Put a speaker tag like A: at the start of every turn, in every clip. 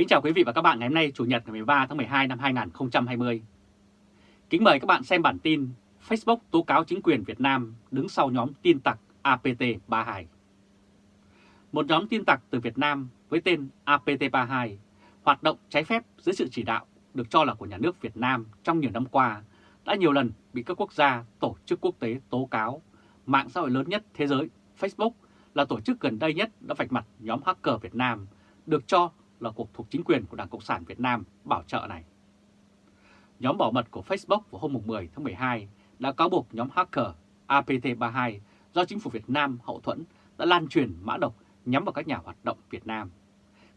A: Kính chào quý vị và các bạn ngày hôm nay Chủ nhật ngày 13 tháng 12 năm 2020. Kính mời các bạn xem bản tin Facebook tố cáo chính quyền Việt Nam đứng sau nhóm tin tặc APT32. Một nhóm tin tặc từ Việt Nam với tên APT32 hoạt động trái phép dưới sự chỉ đạo được cho là của nhà nước Việt Nam trong nhiều năm qua đã nhiều lần bị các quốc gia, tổ chức quốc tế tố cáo. Mạng xã hội lớn nhất thế giới, Facebook, là tổ chức gần đây nhất đã vạch mặt nhóm hacker Việt Nam, được cho là cuộc thuộc chính quyền của Đảng Cộng sản Việt Nam bảo trợ này. Nhóm bảo mật của Facebook vào hôm 10 tháng 12 đã cáo buộc nhóm hacker APT32 do chính phủ Việt Nam hậu thuẫn đã lan truyền mã độc nhắm vào các nhà hoạt động Việt Nam,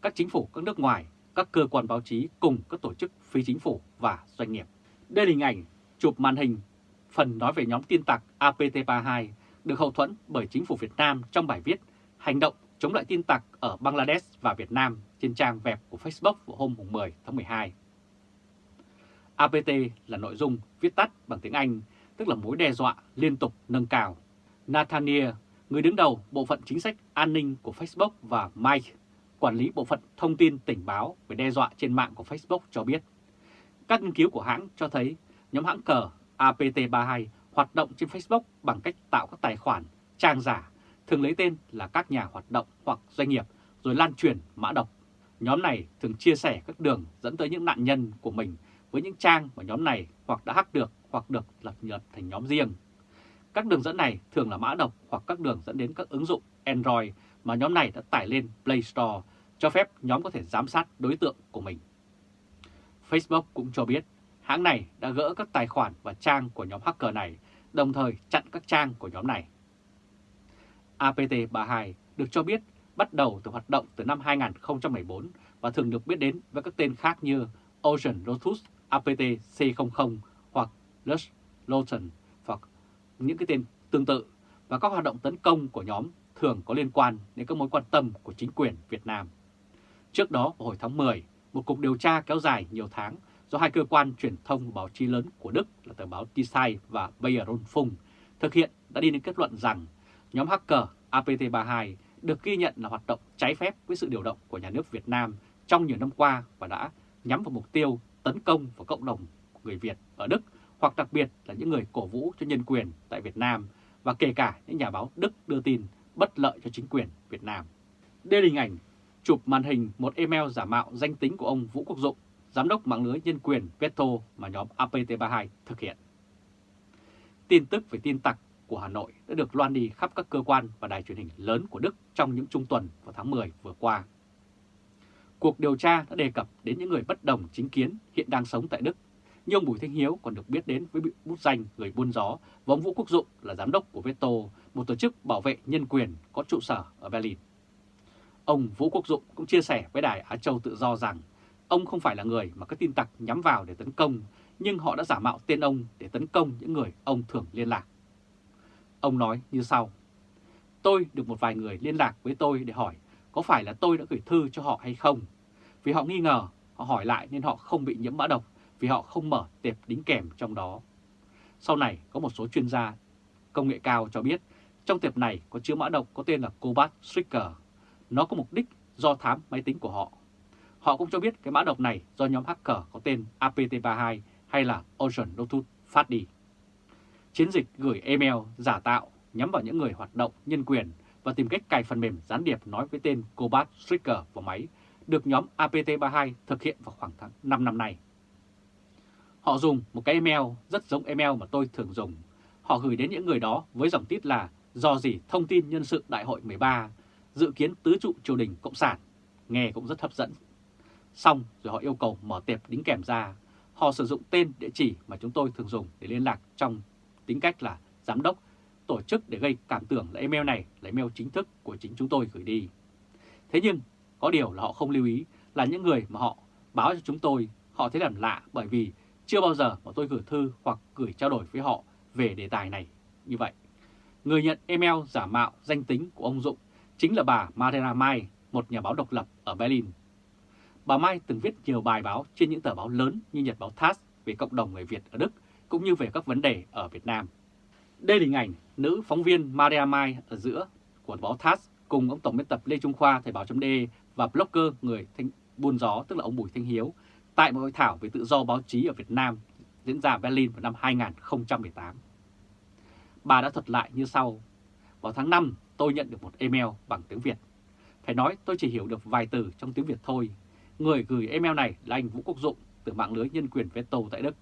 A: các chính phủ các nước ngoài, các cơ quan báo chí cùng các tổ chức phi chính phủ và doanh nghiệp. Đây là hình ảnh chụp màn hình phần nói về nhóm tin tặc APT32 được hậu thuẫn bởi chính phủ Việt Nam trong bài viết Hành động chống lại tin tặc ở Bangladesh và Việt Nam trên trang web của Facebook vào hôm 10 tháng 12. APT là nội dung viết tắt bằng tiếng Anh, tức là mối đe dọa liên tục nâng cao. Nathaniel, người đứng đầu bộ phận chính sách an ninh của Facebook và Mike, quản lý bộ phận thông tin tình báo về đe dọa trên mạng của Facebook cho biết. Các nghiên cứu của hãng cho thấy nhóm hãng cờ APT32 hoạt động trên Facebook bằng cách tạo các tài khoản, trang giả, thường lấy tên là các nhà hoạt động hoặc doanh nghiệp rồi lan truyền mã độc. Nhóm này thường chia sẻ các đường dẫn tới những nạn nhân của mình với những trang mà nhóm này hoặc đã hack được hoặc được lập nhật thành nhóm riêng. Các đường dẫn này thường là mã độc hoặc các đường dẫn đến các ứng dụng Android mà nhóm này đã tải lên Play Store, cho phép nhóm có thể giám sát đối tượng của mình. Facebook cũng cho biết hãng này đã gỡ các tài khoản và trang của nhóm hacker này, đồng thời chặn các trang của nhóm này. APT32 được cho biết bắt đầu từ hoạt động từ năm 2014 và thường được biết đến với các tên khác như Ocean Lotus, APT C00 hoặc Lush Lotion hoặc những cái tên tương tự và các hoạt động tấn công của nhóm thường có liên quan đến các mối quan tâm của chính quyền Việt Nam. Trước đó vào hồi tháng 10, một cuộc điều tra kéo dài nhiều tháng do hai cơ quan truyền thông báo chí lớn của Đức là tờ báo Tisai và Bayer Rundfunk thực hiện đã đi đến kết luận rằng nhóm hacker APT32 được ghi nhận là hoạt động trái phép với sự điều động của nhà nước Việt Nam trong nhiều năm qua và đã nhắm vào mục tiêu tấn công vào cộng đồng người Việt ở Đức hoặc đặc biệt là những người cổ vũ cho nhân quyền tại Việt Nam và kể cả những nhà báo Đức đưa tin bất lợi cho chính quyền Việt Nam. Đây là hình ảnh chụp màn hình một email giả mạo danh tính của ông Vũ Quốc Dụng, Giám đốc mạng lưới nhân quyền Veto mà nhóm APT32 thực hiện. Tin tức về tin tặc của Hà Nội đã được loan đi khắp các cơ quan và đài truyền hình lớn của Đức trong những trung tuần vào tháng 10 vừa qua. Cuộc điều tra đã đề cập đến những người bất đồng chính kiến hiện đang sống tại Đức, nhưng ông Bùi Thanh Hiếu còn được biết đến với bút danh người buôn gió và ông Vũ Quốc Dụng là giám đốc của Veto, một tổ chức bảo vệ nhân quyền có trụ sở ở Berlin. Ông Vũ Quốc Dụng cũng chia sẻ với Đài Á Châu Tự Do rằng ông không phải là người mà các tin tặc nhắm vào để tấn công, nhưng họ đã giả mạo tên ông để tấn công những người ông thường liên lạc. Ông nói như sau. Tôi được một vài người liên lạc với tôi để hỏi có phải là tôi đã gửi thư cho họ hay không. Vì họ nghi ngờ, họ hỏi lại nên họ không bị nhiễm mã độc vì họ không mở tệp đính kèm trong đó. Sau này có một số chuyên gia công nghệ cao cho biết trong tệp này có chứa mã độc có tên là Cobalt Stricker. Nó có mục đích do thám máy tính của họ. Họ cũng cho biết cái mã độc này do nhóm hacker có tên APT32 hay là Ocean Lotus phát đi. Chiến dịch gửi email giả tạo nhắm vào những người hoạt động nhân quyền và tìm cách cài phần mềm gián điệp nói với tên Cobalt Stricker vào máy được nhóm APT32 thực hiện vào khoảng tháng 5 năm nay. Họ dùng một cái email rất giống email mà tôi thường dùng. Họ gửi đến những người đó với dòng tít là do gì thông tin nhân sự đại hội 13, dự kiến tứ trụ triều đình Cộng sản, nghe cũng rất hấp dẫn. Xong rồi họ yêu cầu mở tệp đính kèm ra. Họ sử dụng tên địa chỉ mà chúng tôi thường dùng để liên lạc trong tính cách là giám đốc, tổ chức để gây cảm tưởng là email này là email chính thức của chính chúng tôi gửi đi. Thế nhưng có điều là họ không lưu ý là những người mà họ báo cho chúng tôi họ thấy làm lạ bởi vì chưa bao giờ mà tôi gửi thư hoặc gửi trao đổi với họ về đề tài này như vậy. Người nhận email giả mạo danh tính của ông Dũng chính là bà Marina Mai, một nhà báo độc lập ở Berlin. Bà Mai từng viết nhiều bài báo trên những tờ báo lớn như Nhật báo TASS về cộng đồng người Việt ở Đức cũng như về các vấn đề ở Việt Nam. Đây là hình ảnh nữ phóng viên Maria Mai ở giữa của báo TASS cùng ông Tổng biên tập Lê Trung Khoa Thời báo .de và blogger người thanh, buôn gió tức là ông Bùi Thanh Hiếu tại một hội thảo về tự do báo chí ở Việt Nam diễn ra Berlin vào năm 2018. Bà đã thuật lại như sau. Vào tháng 5, tôi nhận được một email bằng tiếng Việt. Phải nói tôi chỉ hiểu được vài từ trong tiếng Việt thôi. Người gửi email này là anh Vũ Quốc Dụng từ mạng lưới nhân quyền Veto tại Đức.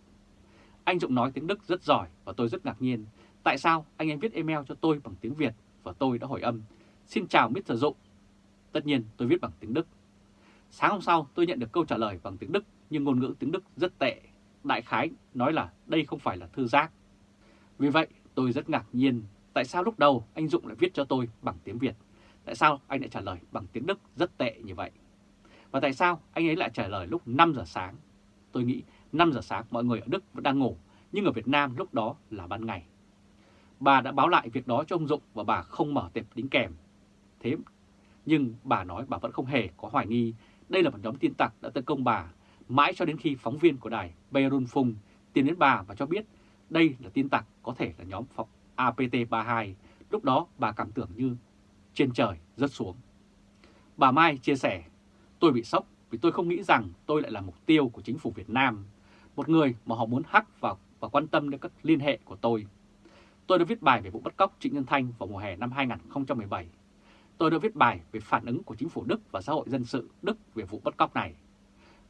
A: Anh Dụng nói tiếng Đức rất giỏi và tôi rất ngạc nhiên. Tại sao anh ấy viết email cho tôi bằng tiếng Việt và tôi đã hỏi âm. Xin chào Mr. Dụng. Tất nhiên, tôi viết bằng tiếng Đức. Sáng hôm sau, tôi nhận được câu trả lời bằng tiếng Đức, nhưng ngôn ngữ tiếng Đức rất tệ. Đại khái nói là đây không phải là thư giác. Vì vậy, tôi rất ngạc nhiên tại sao lúc đầu anh Dụng lại viết cho tôi bằng tiếng Việt. Tại sao anh lại trả lời bằng tiếng Đức rất tệ như vậy? Và tại sao anh ấy lại trả lời lúc 5 giờ sáng? Tôi nghĩ 5 giờ sáng mọi người ở Đức vẫn đang ngủ, nhưng ở Việt Nam lúc đó là ban ngày. Bà đã báo lại việc đó cho ông Dụng và bà không mở tệp đính kèm. Thế nhưng bà nói bà vẫn không hề có hoài nghi đây là một nhóm tin tặc đã tấn công bà, mãi cho đến khi phóng viên của đài Beirun Phung tìm đến bà và cho biết đây là tin tặc có thể là nhóm APT-32. Lúc đó bà cảm tưởng như trên trời rớt xuống. Bà Mai chia sẻ, tôi bị sốc vì tôi không nghĩ rằng tôi lại là mục tiêu của chính phủ Việt Nam, một người mà họ muốn hack vào và quan tâm đến các liên hệ của tôi. Tôi đã viết bài về vụ bắt cóc Trịnh Nhân Thanh vào mùa hè năm 2017. Tôi đã viết bài về phản ứng của chính phủ Đức và xã hội dân sự Đức về vụ bắt cóc này.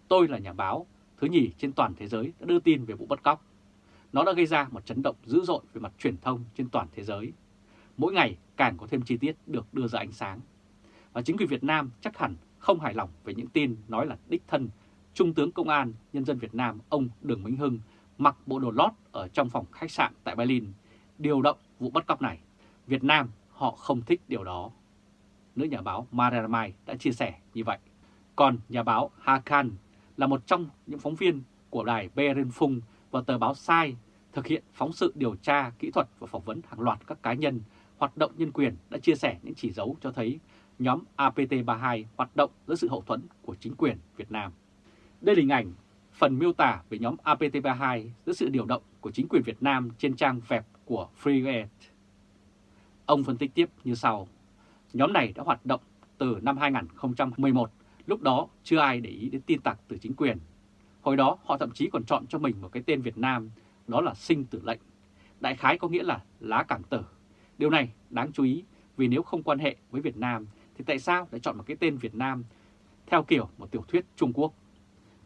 A: Tôi là nhà báo, thứ nhì trên toàn thế giới đã đưa tin về vụ bắt cóc. Nó đã gây ra một chấn động dữ dội về mặt truyền thông trên toàn thế giới. Mỗi ngày càng có thêm chi tiết được đưa ra ánh sáng. Và chính quyền Việt Nam chắc hẳn không hài lòng về những tin nói là đích thân Trung tướng Công an Nhân dân Việt Nam ông Đường Minh Hưng mặc bộ đồ lót ở trong phòng khách sạn tại Berlin, điều động vụ bắt cóc này. Việt Nam họ không thích điều đó. Nữ nhà báo Maria Mai đã chia sẻ như vậy. Còn nhà báo Hakan là một trong những phóng viên của đài Berlin Phung và tờ báo Sai thực hiện phóng sự điều tra, kỹ thuật và phỏng vấn hàng loạt các cá nhân, hoạt động nhân quyền đã chia sẻ những chỉ dấu cho thấy nhóm APT32 hoạt động dưới sự hậu thuẫn của chính quyền Việt Nam. Đây là hình ảnh phần miêu tả về nhóm APT32 dưới sự điều động của chính quyền Việt Nam trên trang web của FreeAid. Ông phân tích tiếp như sau. Nhóm này đã hoạt động từ năm 2011, lúc đó chưa ai để ý đến tin tặc từ chính quyền. Hồi đó họ thậm chí còn chọn cho mình một cái tên Việt Nam, đó là sinh tử lệnh. Đại khái có nghĩa là lá cảng tử. Điều này đáng chú ý vì nếu không quan hệ với Việt Nam thì tại sao lại chọn một cái tên Việt Nam theo kiểu một tiểu thuyết Trung Quốc?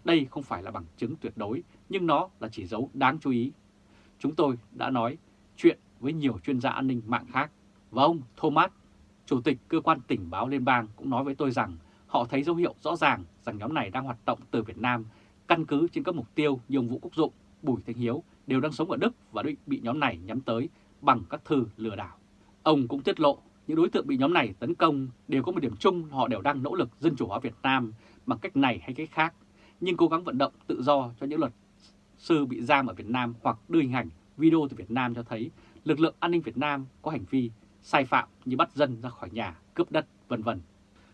A: Đây không phải là bằng chứng tuyệt đối, nhưng nó là chỉ dấu đáng chú ý. Chúng tôi đã nói chuyện với nhiều chuyên gia an ninh mạng khác, và ông Thomas, Chủ tịch Cơ quan Tình báo Liên bang cũng nói với tôi rằng họ thấy dấu hiệu rõ ràng rằng nhóm này đang hoạt động từ Việt Nam căn cứ trên các mục tiêu như ông Vũ Quốc Dụng, Bùi Thanh Hiếu đều đang sống ở Đức và bị nhóm này nhắm tới bằng các thư lừa đảo. Ông cũng tiết lộ những đối tượng bị nhóm này tấn công đều có một điểm chung họ đều đang nỗ lực dân chủ hóa Việt Nam bằng cách này hay cách khác, nhưng cố gắng vận động tự do cho những luật sư bị giam ở Việt Nam hoặc đưa hình ảnh, video từ Việt Nam cho thấy lực lượng an ninh Việt Nam có hành vi sai phạm như bắt dân ra khỏi nhà, cướp đất, vân vân.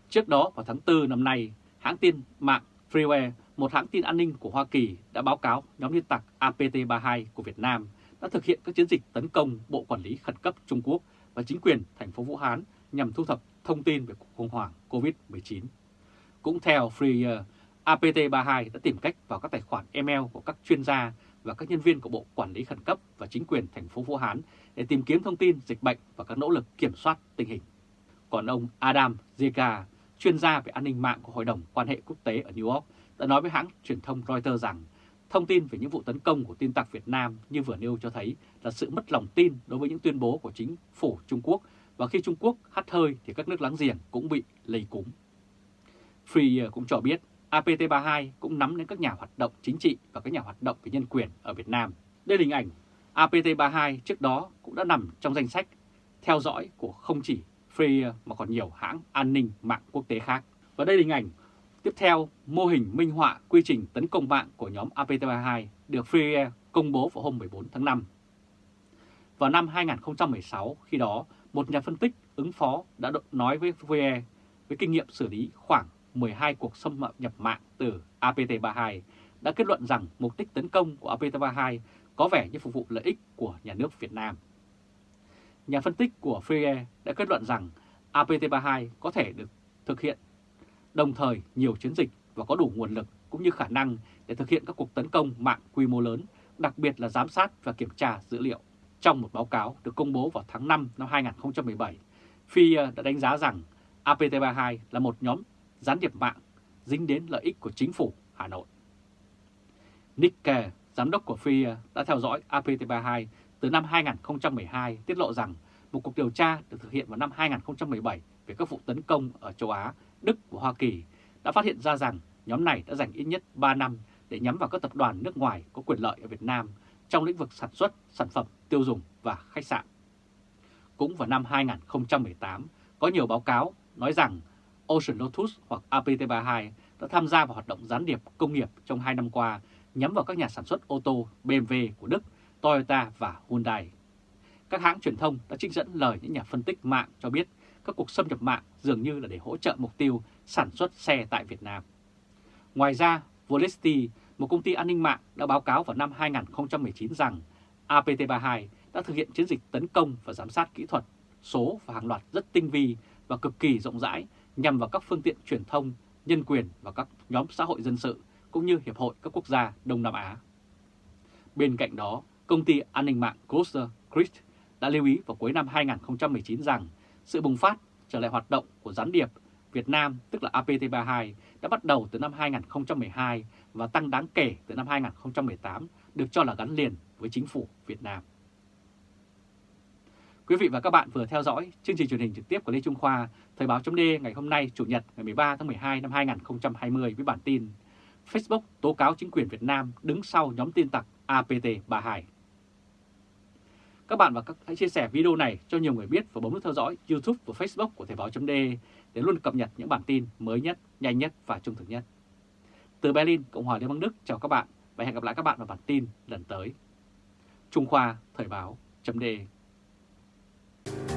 A: Trước đó vào tháng 4 năm nay, hãng tin mạng Freeware, một hãng tin an ninh của Hoa Kỳ đã báo cáo nhóm liên tặc APT32 của Việt Nam đã thực hiện các chiến dịch tấn công Bộ Quản lý Khẩn cấp Trung Quốc và chính quyền thành phố Vũ Hán nhằm thu thập thông tin về cuộc khủng hoảng COVID-19. Cũng theo Freeware, APT32 đã tìm cách vào các tài khoản email của các chuyên gia và các nhân viên của Bộ Quản lý Khẩn cấp và chính quyền thành phố Vũ Hán để tìm kiếm thông tin dịch bệnh và các nỗ lực kiểm soát tình hình. Còn ông Adam Zeka, chuyên gia về an ninh mạng của Hội đồng quan hệ quốc tế ở New York, đã nói với hãng truyền thông Reuters rằng thông tin về những vụ tấn công của tin tặc Việt Nam như vừa nêu cho thấy là sự mất lòng tin đối với những tuyên bố của chính phủ Trung Quốc và khi Trung Quốc hắt hơi thì các nước láng giềng cũng bị lây cúm. Free cũng cho biết APT32 cũng nắm đến các nhà hoạt động chính trị và các nhà hoạt động về nhân quyền ở Việt Nam. Đây là hình ảnh APT32 trước đó cũng đã nằm trong danh sách theo dõi của không chỉ Free mà còn nhiều hãng an ninh mạng quốc tế khác. Và đây là hình ảnh tiếp theo mô hình minh họa quy trình tấn công mạng của nhóm APT32 được Free công bố vào hôm 14 tháng 5. Vào năm 2016, khi đó, một nhà phân tích ứng phó đã nói với Free với kinh nghiệm xử lý khoảng 12 cuộc xâm nhập mạng từ APT32 đã kết luận rằng mục đích tấn công của APT32 có vẻ như phục vụ lợi ích của nhà nước Việt Nam. Nhà phân tích của Freer đã kết luận rằng APT32 có thể được thực hiện đồng thời nhiều chiến dịch và có đủ nguồn lực cũng như khả năng để thực hiện các cuộc tấn công mạng quy mô lớn, đặc biệt là giám sát và kiểm tra dữ liệu. Trong một báo cáo được công bố vào tháng 5 năm 2017, FIA đã đánh giá rằng APT32 là một nhóm gián điệp mạng dính đến lợi ích của chính phủ Hà Nội. Nick Kè, giám đốc của FIA đã theo dõi APT32 từ năm 2012 tiết lộ rằng một cuộc điều tra được thực hiện vào năm 2017 về các vụ tấn công ở châu Á, Đức và Hoa Kỳ đã phát hiện ra rằng nhóm này đã dành ít nhất 3 năm để nhắm vào các tập đoàn nước ngoài có quyền lợi ở Việt Nam trong lĩnh vực sản xuất, sản phẩm, tiêu dùng và khách sạn. Cũng vào năm 2018, có nhiều báo cáo nói rằng Ocean Lotus hoặc APT32 đã tham gia vào hoạt động gián điệp công nghiệp trong 2 năm qua nhắm vào các nhà sản xuất ô tô BMW của Đức, Toyota và Hyundai. Các hãng truyền thông đã trích dẫn lời những nhà phân tích mạng cho biết các cuộc xâm nhập mạng dường như là để hỗ trợ mục tiêu sản xuất xe tại Việt Nam. Ngoài ra, Volesti, một công ty an ninh mạng đã báo cáo vào năm 2019 rằng APT32 đã thực hiện chiến dịch tấn công và giám sát kỹ thuật, số và hàng loạt rất tinh vi và cực kỳ rộng rãi nhằm vào các phương tiện truyền thông, nhân quyền và các nhóm xã hội dân sự cũng như Hiệp hội các quốc gia Đông Nam Á. Bên cạnh đó, công ty an ninh mạng Ghoster Christ đã lưu ý vào cuối năm 2019 rằng sự bùng phát trở lại hoạt động của gián điệp Việt Nam tức là APT32 đã bắt đầu từ năm 2012 và tăng đáng kể từ năm 2018 được cho là gắn liền với chính phủ Việt Nam. Quý vị và các bạn vừa theo dõi chương trình truyền hình trực tiếp của Lê Trung Khoa, Thời báo chấm ngày hôm nay Chủ nhật ngày 13 tháng 12 năm 2020 với bản tin Facebook tố cáo chính quyền Việt Nam đứng sau nhóm tin tặc APT32. Các bạn và các hãy chia sẻ video này cho nhiều người biết và bấm nút theo dõi YouTube và Facebook của Thời báo chấm để luôn cập nhật những bản tin mới nhất, nhanh nhất và trung thực nhất. Từ Berlin, Cộng hòa Liên bang Đức chào các bạn và hẹn gặp lại các bạn vào bản tin lần tới. Trung Khoa Thời báo chấm you